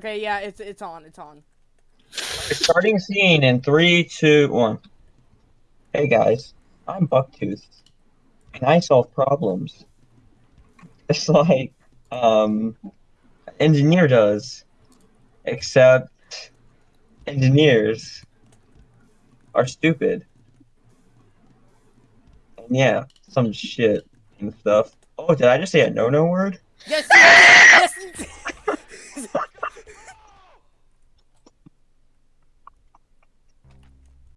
Okay, yeah, it's it's on. It's on. Starting scene in three, two, one. Hey guys, I'm Bucktooth, and I solve problems. It's like um, engineer does, except engineers are stupid. And yeah, some shit and stuff. Oh, did I just say a no-no word? Yes.